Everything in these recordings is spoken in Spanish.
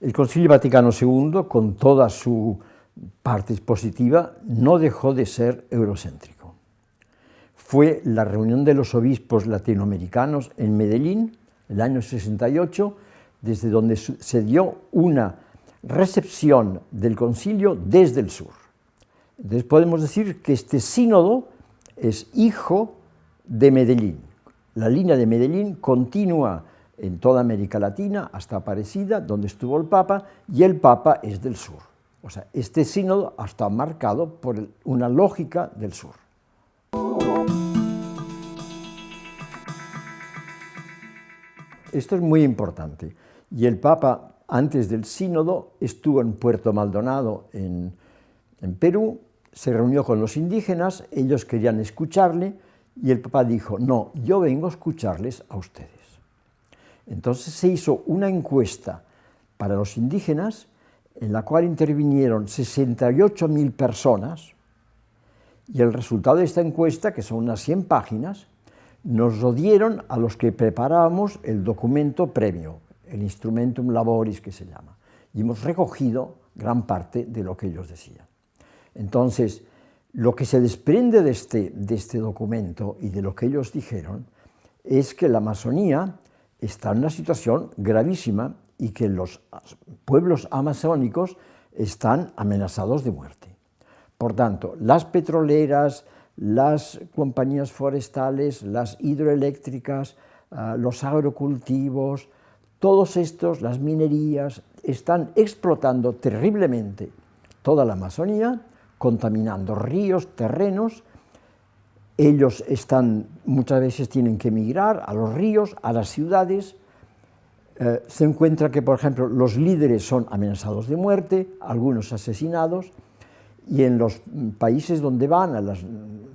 El Concilio Vaticano II, con toda su parte positiva, no dejó de ser eurocéntrico. Fue la reunión de los obispos latinoamericanos en Medellín, el año 68, desde donde se dio una recepción del concilio desde el sur. Entonces podemos decir que este sínodo es hijo de Medellín. La línea de Medellín continúa en toda América Latina hasta Aparecida, donde estuvo el Papa, y el Papa es del sur. O sea, este sínodo está marcado por una lógica del sur. Esto es muy importante. Y el Papa, antes del sínodo, estuvo en Puerto Maldonado, en, en Perú, se reunió con los indígenas, ellos querían escucharle, y el Papa dijo, no, yo vengo a escucharles a ustedes. Entonces se hizo una encuesta para los indígenas, en la cual intervinieron 68.000 personas, y el resultado de esta encuesta, que son unas 100 páginas, nos lo dieron a los que preparábamos el documento previo, el Instrumentum Laboris que se llama, y hemos recogido gran parte de lo que ellos decían. Entonces, lo que se desprende de este, de este documento y de lo que ellos dijeron es que la Amazonía está en una situación gravísima y que los pueblos amazónicos están amenazados de muerte. Por tanto, las petroleras, las compañías forestales, las hidroeléctricas, ah, los agrocultivos, todos estos, las minerías, están explotando terriblemente toda la Amazonía, contaminando ríos, terrenos, ellos están, muchas veces tienen que emigrar a los ríos, a las ciudades, eh, se encuentra que, por ejemplo, los líderes son amenazados de muerte, algunos asesinados, y en los países donde van, a las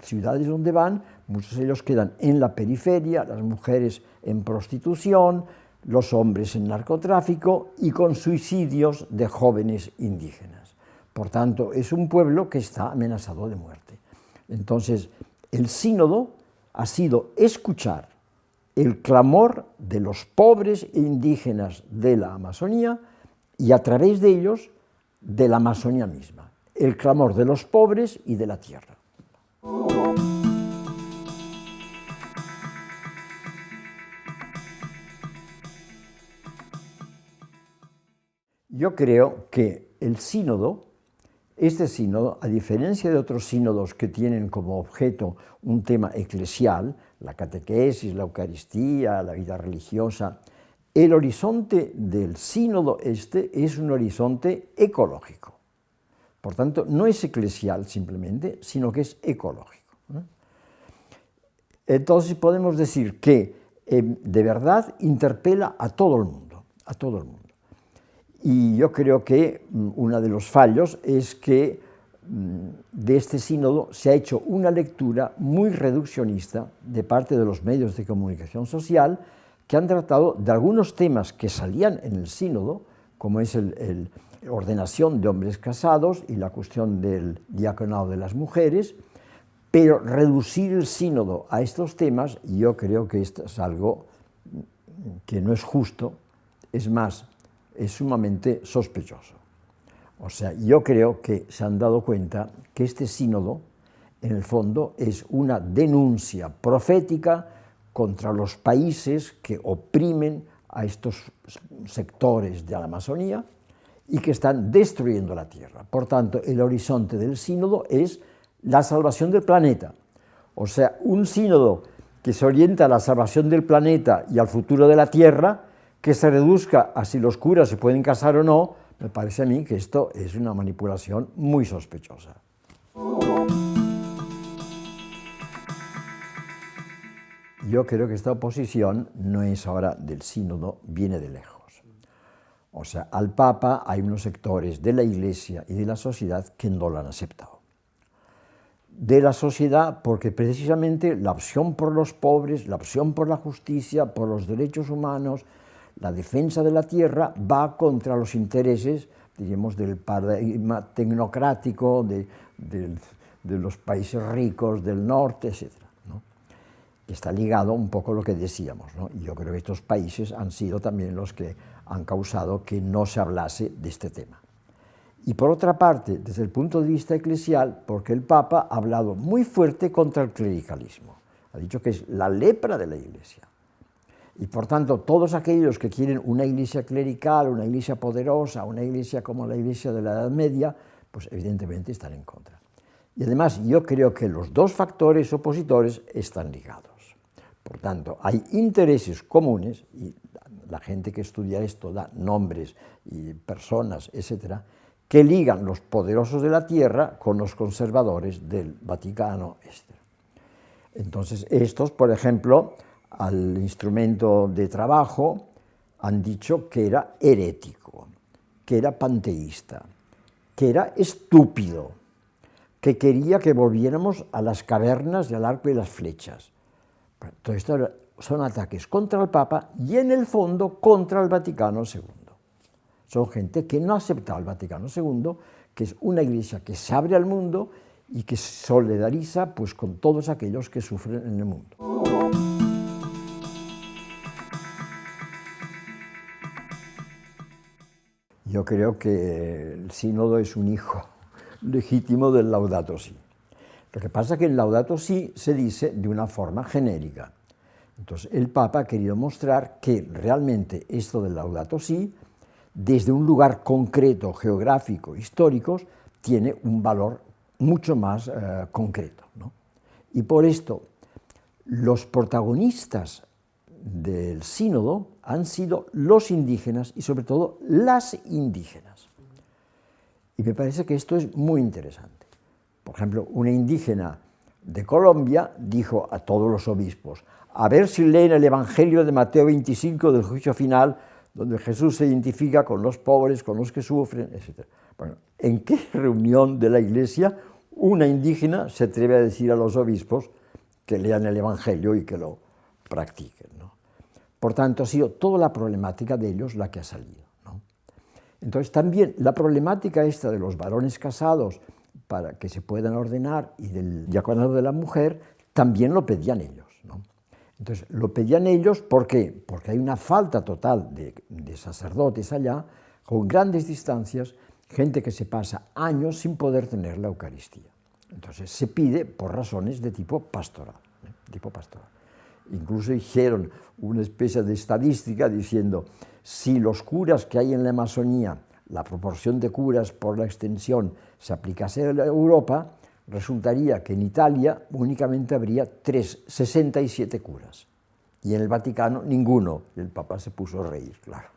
ciudades donde van, muchos de ellos quedan en la periferia, las mujeres en prostitución, los hombres en narcotráfico y con suicidios de jóvenes indígenas. Por tanto, es un pueblo que está amenazado de muerte. Entonces, el sínodo ha sido escuchar el clamor de los pobres e indígenas de la Amazonía y a través de ellos de la Amazonía misma, el clamor de los pobres y de la tierra. Yo creo que el sínodo este sínodo, a diferencia de otros sínodos que tienen como objeto un tema eclesial, la catequesis, la Eucaristía, la vida religiosa, el horizonte del sínodo este es un horizonte ecológico. Por tanto, no es eclesial simplemente, sino que es ecológico. Entonces podemos decir que eh, de verdad interpela a todo el mundo, a todo el mundo. Y yo creo que mm, uno de los fallos es que mm, de este sínodo se ha hecho una lectura muy reduccionista de parte de los medios de comunicación social que han tratado de algunos temas que salían en el sínodo, como es la ordenación de hombres casados y la cuestión del diaconado de las mujeres, pero reducir el sínodo a estos temas, yo creo que esto es algo que no es justo, es más, es sumamente sospechoso. O sea, yo creo que se han dado cuenta que este sínodo, en el fondo, es una denuncia profética contra los países que oprimen a estos sectores de la Amazonía y que están destruyendo la Tierra. Por tanto, el horizonte del sínodo es la salvación del planeta. O sea, un sínodo que se orienta a la salvación del planeta y al futuro de la Tierra que se reduzca a si los curas se pueden casar o no, me parece a mí que esto es una manipulación muy sospechosa. Yo creo que esta oposición no es ahora del sínodo, viene de lejos. O sea, al Papa hay unos sectores de la Iglesia y de la sociedad que no lo han aceptado. De la sociedad porque precisamente la opción por los pobres, la opción por la justicia, por los derechos humanos, la defensa de la tierra va contra los intereses, diríamos, del paradigma tecnocrático de, los países ricos del norte, etc. está ligado un poco a lo que decíamos, ¿no? y yo creo que estos países han sido también los que han causado que no se hablase de este tema. Y por otra parte, desde el punto de vista eclesial, porque el Papa ha hablado muy fuerte contra el clericalismo, ha dicho que es la lepra de la Iglesia. Y por tanto, todos aquellos que quieren una iglesia clerical, una iglesia poderosa, una iglesia como la iglesia de la Edad Media, pues evidentemente están en contra. Y además yo creo que los dos factores opositores están ligados. Por tanto, hay intereses comunes, y la gente que estudia esto da nombres y personas, etcétera, que ligan los poderosos de la tierra con los conservadores del Vaticano Este. Entonces, estos, por ejemplo, al instrumento de trabajo han dicho que era herético, que era panteísta, que era estúpido, que quería que volviéramos a las cavernas al arco y las flechas. Todo esto son ataques contra el Papa y en el fondo contra el Vaticano II. Son gente que no ha aceptado al Vaticano II, que es una iglesia que se abre al mundo y que solidariza pues, con todos aquellos que sufren en el mundo. Yo creo que el sínodo es un hijo legítimo del Laudato Si. Lo que pasa es que el Laudato Si se dice de una forma genérica. Entonces el Papa ha querido mostrar que realmente esto del Laudato Si, desde un lugar concreto, geográfico, histórico, tiene un valor mucho más eh, concreto. Y por esto, los protagonistas del sínodo han sido los indígenas y sobre todo las indígenas. Y me parece que esto es muy interesante. Por ejemplo, una indígena de Colombia dijo a todos los obispos, a ver si leen el Evangelio de Mateo 25 del juicio final, donde Jesús se identifica con los pobres, con los que sufren, etc. Bueno, ¿en qué reunión de la iglesia una indígena se atreve a decir a los obispos que lean el Evangelio y que lo practiquen? Por tanto, ha sido toda la problemática de ellos la que ha salido. Entonces, también la problemática esta de los varones casados para que se puedan ordenar y del diaconado de la mujer, también lo pedían ellos. Entonces, lo pedían ellos, ¿por qué? Porque hay una falta total de, sacerdotes allá, con grandes distancias, gente que se pasa años sin poder tener la Eucaristía. Entonces, se pide por razones de tipo pastoral. ¿eh? Tipo pastoral. Incluso hicieron una especie de estadística diciendo, si los curas que hay en la Amazonía, la proporción de curas por la extensión se aplicase a Europa, resultaría que en Italia únicamente habría 3, 67 curas, y en el Vaticano ninguno, el Papa se puso a reír, claro.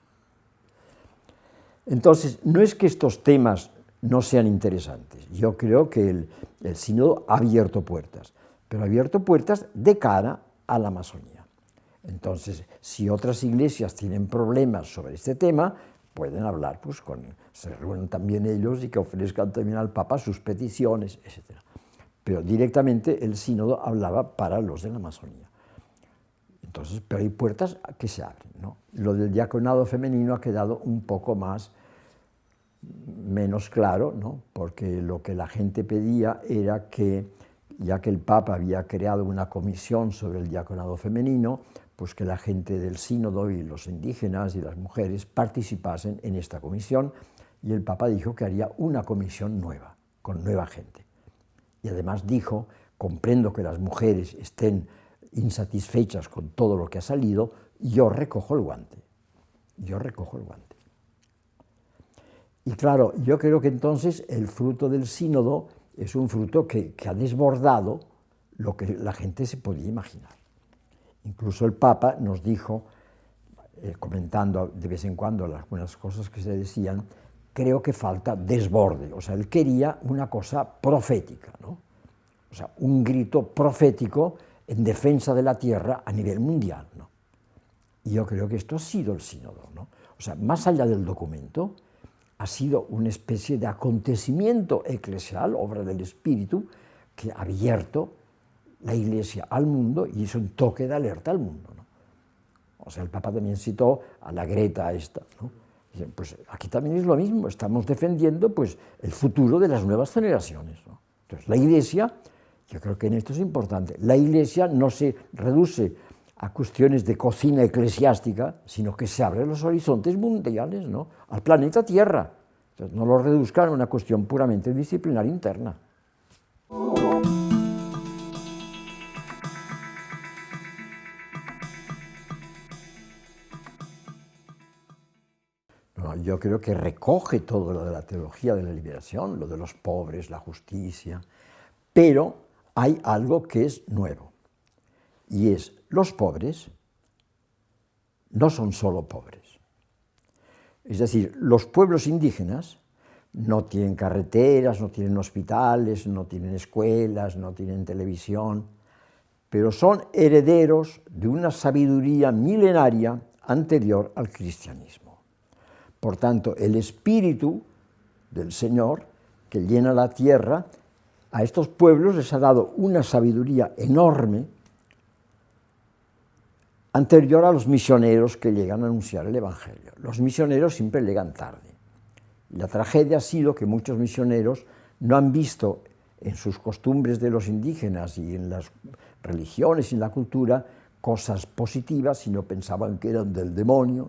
Entonces, no es que estos temas no sean interesantes, yo creo que el, el sínodo ha abierto puertas, pero ha abierto puertas de cara a la Amazonía. Entonces, si otras iglesias tienen problemas sobre este tema, pueden hablar, pues con, se reúnen también ellos y que ofrezcan también al Papa sus peticiones, etc. Pero directamente el sínodo hablaba para los de la Amazonía. Entonces, pero hay puertas que se abren. ¿no? Lo del diaconado femenino ha quedado un poco más, menos claro, ¿no? porque lo que la gente pedía era que ya que el Papa había creado una comisión sobre el diaconado femenino, pues que la gente del sínodo y los indígenas y las mujeres participasen en esta comisión y el Papa dijo que haría una comisión nueva, con nueva gente. Y además dijo, comprendo que las mujeres estén insatisfechas con todo lo que ha salido, yo recojo el guante, yo recojo el guante. Y claro, yo creo que entonces el fruto del sínodo es un fruto que, ha desbordado lo que la gente se podía imaginar. Incluso el Papa nos dijo, eh, comentando de vez en cuando algunas cosas que se decían, creo que falta desborde. O sea, él quería una cosa profética, ¿no? o sea, un grito profético en defensa de la tierra a nivel mundial. ¿no? Y yo creo que esto ha sido el sínodo. ¿no? O sea, más allá del documento, ha sido una especie de acontecimiento eclesial, obra del Espíritu, que ha abierto la Iglesia al mundo y es un toque de alerta al mundo. ¿no? O sea, el Papa también citó a la Greta esta. ¿no? pues aquí también es lo mismo, estamos defendiendo pues, el futuro de las nuevas generaciones. ¿no? Entonces, la Iglesia Yo creo que en esto es importante. La Iglesia no se reduce a cuestiones de cocina eclesiástica, sino que se abren los horizontes mundiales, ¿no? al planeta Tierra. no lo reduzcan a una cuestión puramente disciplinar interna. yo creo que recoge todo lo de la teología de la liberación, lo de los pobres, la justicia, pero hay algo que es nuevo, y es los pobres no son solo pobres. Es decir, los pueblos indígenas no tienen carreteras, no tienen hospitales, no tienen escuelas, no tienen televisión, pero son herederos de una sabiduría milenaria anterior al cristianismo. Por tanto, el espíritu del Señor que llena la tierra, a estos pueblos les ha dado una sabiduría enorme anterior a los misioneros que llegan a anunciar el Evangelio. Los misioneros siempre llegan tarde. La tragedia ha sido que muchos misioneros no han visto en sus costumbres de los indígenas y en las religiones y en la cultura cosas positivas, sino pensaban que eran del demonio,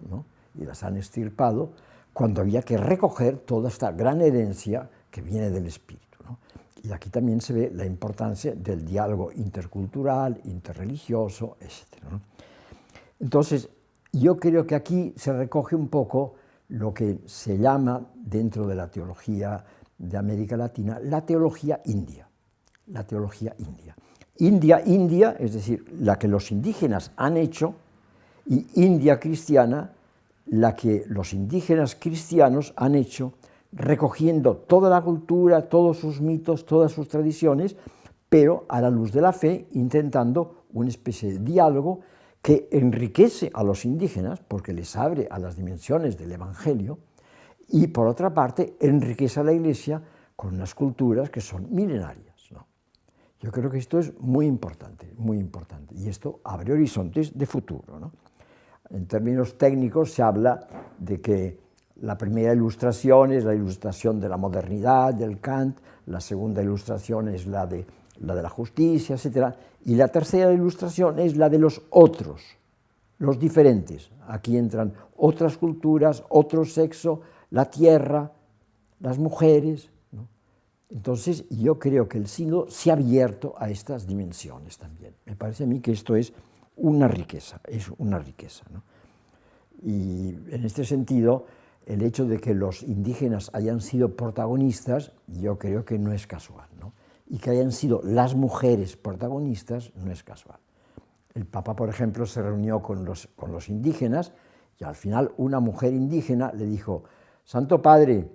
y las han estirpado, cuando había que recoger toda esta gran herencia que viene del espíritu. Y aquí también se ve la importancia del diálogo intercultural, interreligioso, etc. Entonces, yo creo que aquí se recoge un poco lo que se llama dentro de la teología de América Latina la teología india, la teología india. India, India, es decir, la que los indígenas han hecho, y India cristiana, la que los indígenas cristianos han hecho, recogiendo toda la cultura, todos sus mitos, todas sus tradiciones, pero a la luz de la fe, intentando una especie de diálogo que enriquece a los indígenas, porque les abre a las dimensiones del Evangelio, y por otra parte enriquece a la Iglesia con unas culturas que son milenarias. Yo creo que esto es muy importante, muy importante, y esto abre horizontes de futuro. En términos técnicos se habla de que la primera ilustración es la ilustración de la modernidad, del Kant, la segunda ilustración es la de la, de la justicia, etc. Y la tercera ilustración es la de los otros, los diferentes. Aquí entran otras culturas, otro sexo, la tierra, las mujeres. Entonces yo creo que el signo se ha abierto a estas dimensiones también. Me parece a mí que esto es una riqueza, es una riqueza. Y en este sentido, el hecho de que los indígenas hayan sido protagonistas, yo creo que no es casual y que hayan sido las mujeres protagonistas no es casual. El Papa, por ejemplo, se reunió con los, con los indígenas y al final una mujer indígena le dijo, Santo Padre,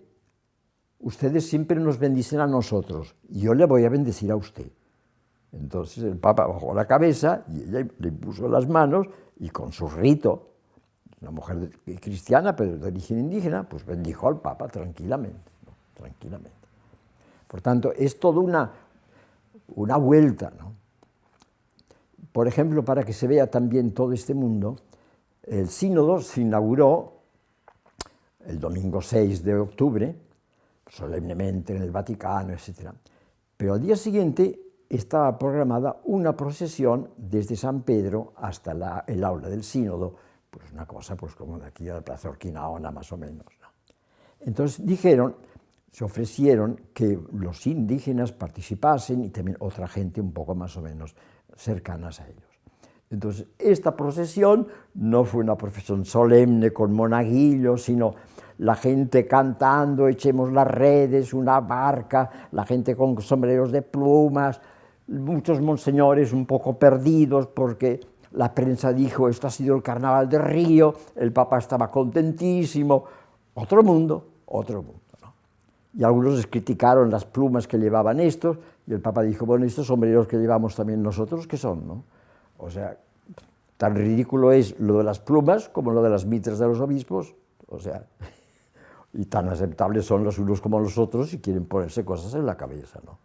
ustedes siempre nos bendicen a nosotros, y yo le voy a bendecir a usted. Entonces el Papa bajó la cabeza y ella le puso las manos y con su rito, una mujer cristiana pero de origen indígena, pues bendijo al Papa tranquilamente, tranquilamente. Por tanto, es toda una, una vuelta. ¿no? Por ejemplo, para que se vea también todo este mundo, el sínodo se inauguró el domingo 6 de octubre, solemnemente en el Vaticano, etc. Pero al día siguiente estaba programada una procesión desde San Pedro hasta el aula del sínodo, pues una cosa pues como de aquí a la Plaza Orquinaona más o menos. Entonces dijeron se ofrecieron que los indígenas participasen y también otra gente un poco más o menos cercanas a ellos. Entonces, esta procesión no fue una procesión solemne con monaguillos, sino la gente cantando, echemos las redes, una barca, la gente con sombreros de plumas, muchos monseñores un poco perdidos porque la prensa dijo esto ha sido el carnaval de Río, el Papa estaba contentísimo, otro mundo, otro mundo y algunos les criticaron las plumas que llevaban estos, y el Papa dijo, bueno, estos sombreros que llevamos también nosotros, ¿qué son? No? O sea, tan ridículo es lo de las plumas como lo de las mitras de los obispos, o sea, y tan aceptables son los unos como los otros si quieren ponerse cosas en la cabeza, ¿no?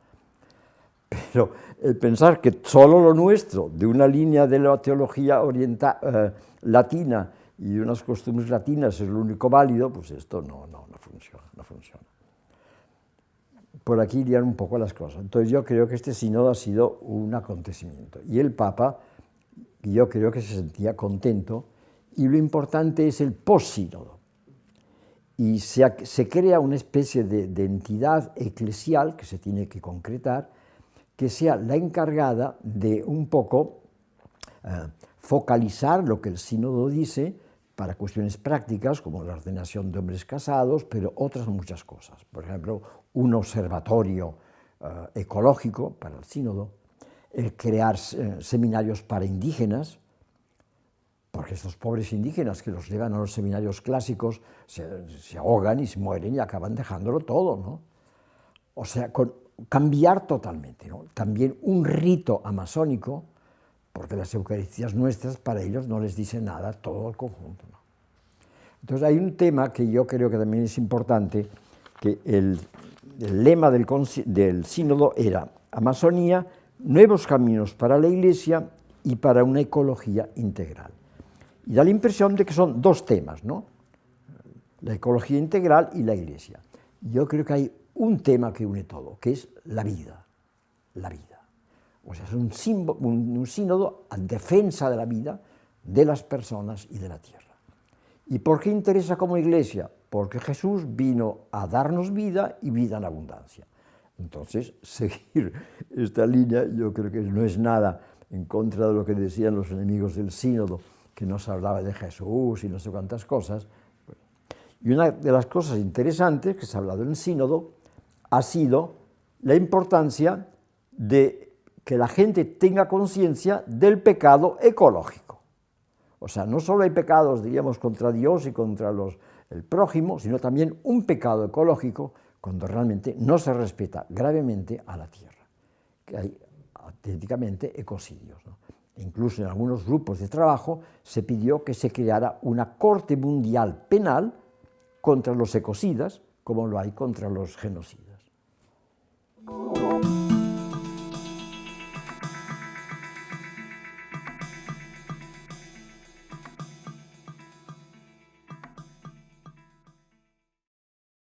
Pero el pensar que solo lo nuestro, de una línea de la teología oriental, eh, latina y de unas costumbres latinas es lo único válido, pues esto no, no, no funciona, no funciona. Por aquí irían un poco las cosas. Entonces yo creo que este sínodo ha sido un acontecimiento. Y el Papa, yo creo que se sentía contento, y lo importante es el post-sínodo. Y se, crea una especie de, entidad eclesial que se tiene que concretar, que sea la encargada de un poco eh, focalizar lo que el sínodo dice para cuestiones prácticas como la ordenación de hombres casados, pero otras muchas cosas. Por ejemplo, un observatorio eh, ecológico para el sínodo, el crear eh, seminarios para indígenas, porque estos pobres indígenas que los llevan a los seminarios clásicos se, ahogan y se mueren y acaban dejándolo todo, ¿no? O sea, cambiar totalmente, ¿no? También un rito amazónico, porque las Eucaristías nuestras para ellos no les dice nada todo el conjunto. Entonces hay un tema que yo creo que también es importante, que el, lema del, del sínodo era Amazonía, nuevos caminos para la Iglesia y para una ecología integral. Y da la impresión de que son dos temas, ¿no? La ecología integral y la Iglesia. Yo creo que hay un tema que une todo, que es la vida, la vida. O sea, es un, un, sínodo en defensa de la vida, de las personas y de la tierra. ¿Y por qué interesa como iglesia? Porque Jesús vino a darnos vida y vida en abundancia. Entonces, seguir esta línea yo creo que no es nada en contra de lo que decían los enemigos del sínodo, que nos hablaba de Jesús y no sé cuántas cosas. Y una de las cosas interesantes que se ha hablado en el sínodo ha sido la importancia de que la gente tenga conciencia del pecado ecológico. O sea, no solo hay pecados, diríamos, contra Dios y contra el prójimo, sino también un pecado ecológico cuando realmente no se respeta gravemente a la tierra, que hay auténticamente ecocidios. Incluso en algunos grupos de trabajo se pidió que se creara una corte mundial penal contra los ecocidas, como lo hay contra los genocidas.